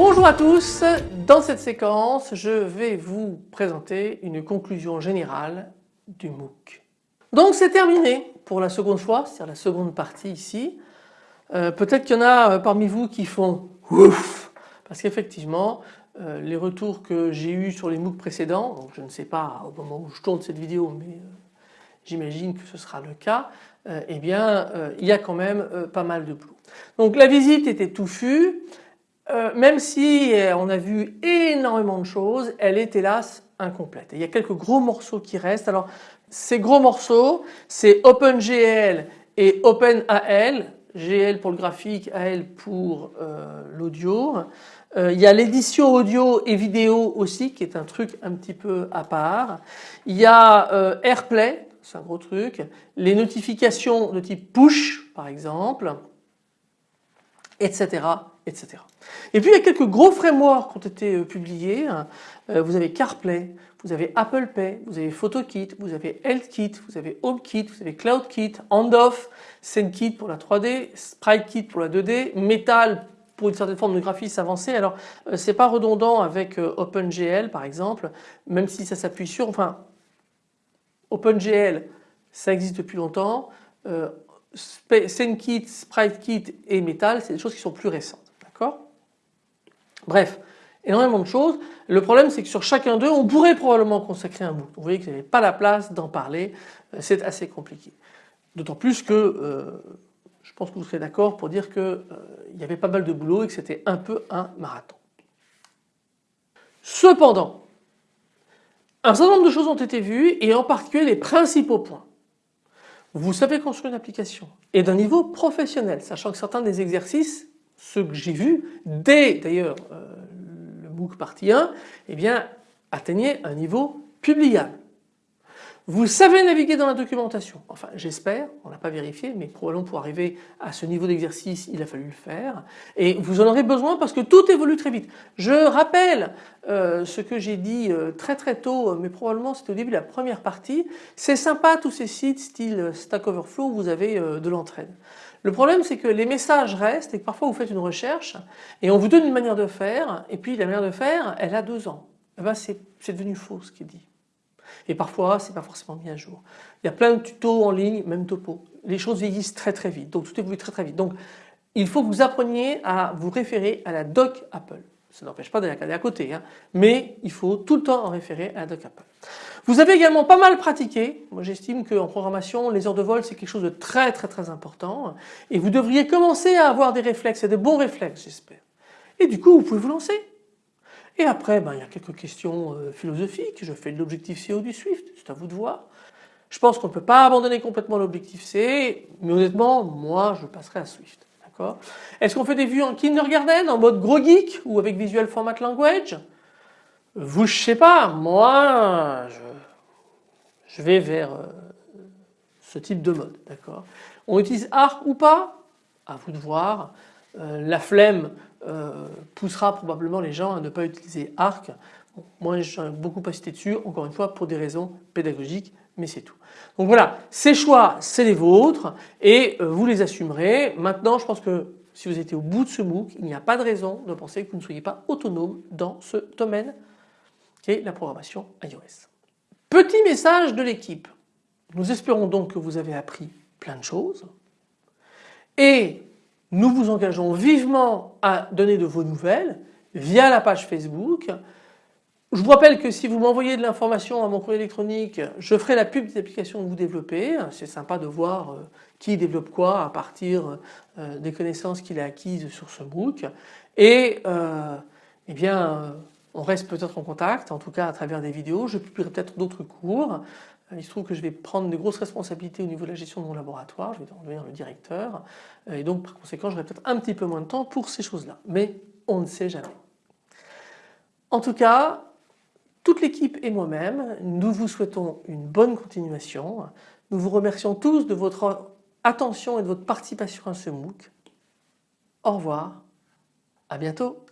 Bonjour à tous, dans cette séquence je vais vous présenter une conclusion générale du MOOC. Donc c'est terminé pour la seconde fois, c'est-à-dire la seconde partie ici. Euh, peut-être qu'il y en a euh, parmi vous qui font ouf parce qu'effectivement euh, les retours que j'ai eus sur les MOOC précédents, je ne sais pas au moment où je tourne cette vidéo mais j'imagine que ce sera le cas, eh bien il y a quand même pas mal de boulot. Donc la visite était touffue, même si on a vu énormément de choses, elle est hélas incomplète. il y a quelques gros morceaux qui restent. Alors ces gros morceaux, c'est OpenGL et OpenAL, GL pour le graphique, AL pour euh, l'audio. Euh, il y a l'édition audio et vidéo aussi qui est un truc un petit peu à part. Il y a euh, AirPlay, c'est un gros truc. Les notifications de type push par exemple, etc. etc. Et puis il y a quelques gros frameworks qui ont été publiés. Vous avez CarPlay, vous avez Apple Pay, vous avez PhotoKit, vous avez HealthKit, vous avez HomeKit, vous avez CloudKit, Handoff, SceneKit pour la 3D, SpriteKit pour la 2D, Metal pour une certaine forme de graphisme avancé. Alors euh, c'est pas redondant avec euh, OpenGL par exemple, même si ça s'appuie sur, enfin OpenGL ça existe depuis longtemps, euh, SceneKit, SpriteKit et Metal c'est des choses qui sont plus récentes. D'accord? Bref, énormément de choses. Le problème c'est que sur chacun d'eux on pourrait probablement consacrer un bout. Vous voyez que vous n'avez pas la place d'en parler, euh, c'est assez compliqué. D'autant plus que euh, je pense que vous serez d'accord pour dire qu'il euh, y avait pas mal de boulot et que c'était un peu un marathon. Cependant, un certain nombre de choses ont été vues et en particulier les principaux points. Vous savez construire une application et d'un niveau professionnel, sachant que certains des exercices, ceux que j'ai vus, dès d'ailleurs MOOC partie 1, eh bien, atteignez un niveau publiable. Vous savez naviguer dans la documentation, enfin j'espère, on n'a pas vérifié mais probablement pour arriver à ce niveau d'exercice il a fallu le faire et vous en aurez besoin parce que tout évolue très vite. Je rappelle euh, ce que j'ai dit euh, très très tôt mais probablement c'était au début de la première partie, c'est sympa tous ces sites style Stack Overflow vous avez euh, de l'entraide. Le problème c'est que les messages restent et que parfois vous faites une recherche et on vous donne une manière de faire et puis la manière de faire elle a deux ans. Eh ben, c'est devenu faux ce qui est dit. Et parfois c'est pas forcément mis à jour. Il y a plein de tutos en ligne, même topo. Les choses vieillissent très très vite, donc tout évolue très très vite. Donc il faut que vous appreniez à vous référer à la doc Apple. Ça n'empêche pas d'aller à côté, hein. mais il faut tout le temps en référer à la doc Apple. Vous avez également pas mal pratiqué. Moi j'estime qu'en programmation les heures de vol c'est quelque chose de très très très important et vous devriez commencer à avoir des réflexes et de bons réflexes j'espère. Et du coup vous pouvez vous lancer. Et après ben, il y a quelques questions euh, philosophiques. Je fais de l'objectif CO du Swift, c'est à vous de voir. Je pense qu'on ne peut pas abandonner complètement l'objectif C mais honnêtement moi je passerai à Swift. Est-ce qu'on fait des vues en kindergarten, en mode gros geek ou avec Visual Format Language? Vous je sais pas, moi je je vais vers euh, ce type de mode. d'accord? On utilise Arc ou pas? À vous de voir. Euh, la flemme euh, poussera probablement les gens à ne pas utiliser Arc. moi j'ai beaucoup cité dessus, encore une fois pour des raisons pédagogiques, mais c'est tout. Donc voilà, ces choix c'est les vôtres et vous les assumerez. Maintenant je pense que si vous étiez au bout de ce MOOC, il n'y a pas de raison de penser que vous ne soyez pas autonome dans ce domaine qui est la programmation iOS. Petit message de l'équipe. Nous espérons donc que vous avez appris plein de choses et nous vous engageons vivement à donner de vos nouvelles via la page Facebook. Je vous rappelle que si vous m'envoyez de l'information à mon courrier électronique, je ferai la pub des applications que vous développez. C'est sympa de voir euh, qui développe quoi à partir euh, des connaissances qu'il a acquises sur ce MOOC. Et euh, eh bien, on reste peut-être en contact, en tout cas à travers des vidéos. Je publierai peut-être d'autres cours. Il se trouve que je vais prendre de grosses responsabilités au niveau de la gestion de mon laboratoire, je vais devenir le directeur et donc par conséquent j'aurai peut-être un petit peu moins de temps pour ces choses-là. Mais on ne sait jamais. En tout cas, toute l'équipe et moi-même, nous vous souhaitons une bonne continuation. Nous vous remercions tous de votre attention et de votre participation à ce MOOC. Au revoir, à bientôt.